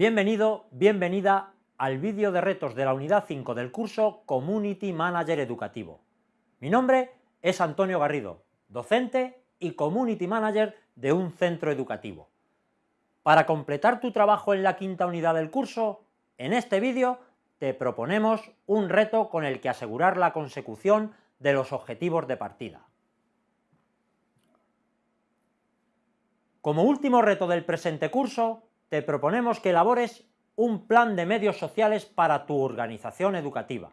Bienvenido, bienvenida al vídeo de retos de la unidad 5 del curso Community Manager Educativo. Mi nombre es Antonio Garrido, docente y Community Manager de un centro educativo. Para completar tu trabajo en la quinta unidad del curso, en este vídeo te proponemos un reto con el que asegurar la consecución de los objetivos de partida. Como último reto del presente curso, te proponemos que elabores un plan de medios sociales para tu organización educativa.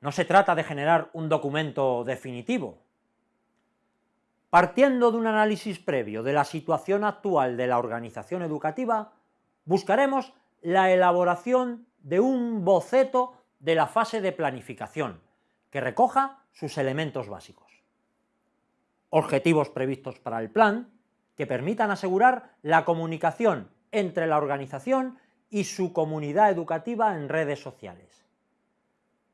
No se trata de generar un documento definitivo. Partiendo de un análisis previo de la situación actual de la organización educativa, buscaremos la elaboración de un boceto de la fase de planificación, que recoja sus elementos básicos. Objetivos previstos para el plan, que permitan asegurar la comunicación entre la organización y su comunidad educativa en redes sociales.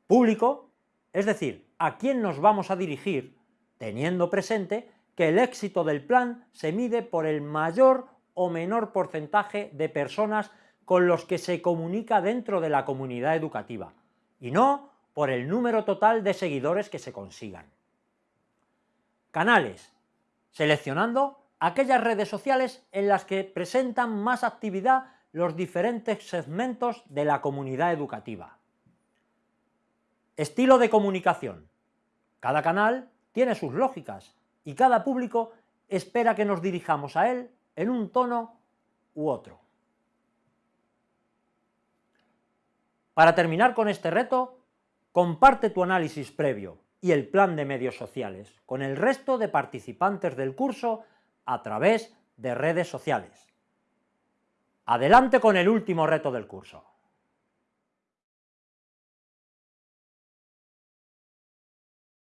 Público, es decir, a quién nos vamos a dirigir, teniendo presente que el éxito del plan se mide por el mayor o menor porcentaje de personas con los que se comunica dentro de la comunidad educativa, y no por el número total de seguidores que se consigan. Canales, seleccionando aquellas redes sociales en las que presentan más actividad los diferentes segmentos de la comunidad educativa. Estilo de comunicación. Cada canal tiene sus lógicas y cada público espera que nos dirijamos a él en un tono u otro. Para terminar con este reto, comparte tu análisis previo y el plan de medios sociales con el resto de participantes del curso a través de redes sociales. Adelante con el último reto del curso.